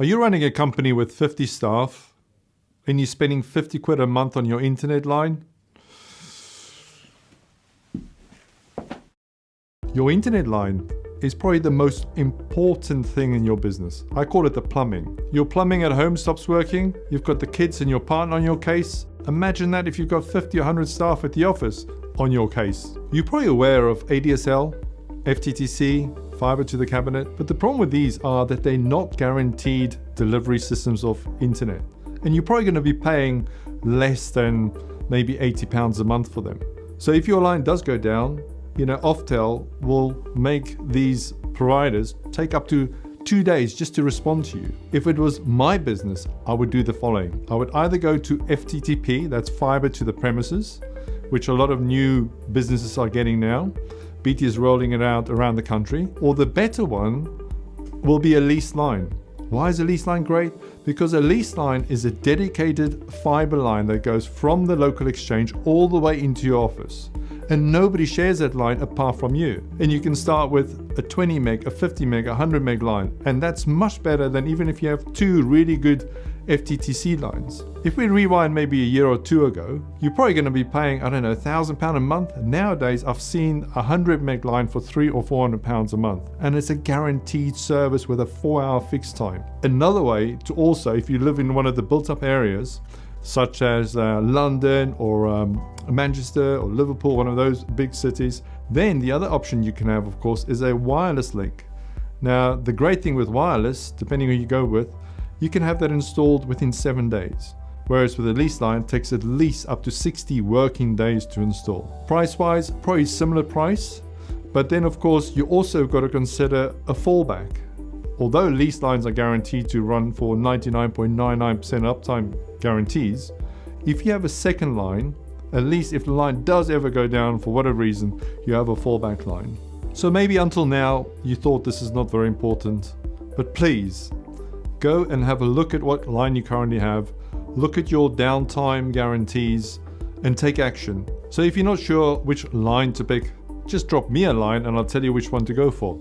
Are you running a company with 50 staff and you're spending 50 quid a month on your internet line? Your internet line is probably the most important thing in your business. I call it the plumbing. Your plumbing at home stops working, you've got the kids and your partner on your case. Imagine that if you've got 50 or 100 staff at the office on your case. You're probably aware of ADSL, FTTC, fiber to the cabinet, but the problem with these are that they're not guaranteed delivery systems of internet. And you're probably going to be paying less than maybe 80 pounds a month for them. So if your line does go down, you know, Oftel will make these providers take up to two days just to respond to you. If it was my business, I would do the following. I would either go to FTTP, that's fiber to the premises, which a lot of new businesses are getting now. BT is rolling it out around the country. Or the better one will be a lease line. Why is a lease line great? Because a lease line is a dedicated fiber line that goes from the local exchange all the way into your office. And nobody shares that line apart from you. And you can start with a 20 meg, a 50 meg, a 100 meg line. And that's much better than even if you have two really good FTTC lines. If we rewind maybe a year or two ago, you're probably going to be paying, I don't know, a thousand pound a month. Nowadays, I've seen a hundred meg line for three or four hundred pounds a month, and it's a guaranteed service with a four hour fixed time. Another way to also, if you live in one of the built up areas, such as uh, London or um, Manchester or Liverpool, one of those big cities, then the other option you can have, of course, is a wireless link. Now, the great thing with wireless, depending who you go with, you can have that installed within seven days. Whereas with a lease line, it takes at least up to 60 working days to install. Price-wise, probably similar price, but then of course you also got to consider a fallback. Although lease lines are guaranteed to run for 99.99% uptime guarantees, if you have a second line, at least if the line does ever go down for whatever reason, you have a fallback line. So maybe until now you thought this is not very important, but please go and have a look at what line you currently have, look at your downtime guarantees, and take action. So if you're not sure which line to pick, just drop me a line and I'll tell you which one to go for.